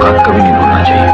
औकात कभी नहीं भूलना चाहिए।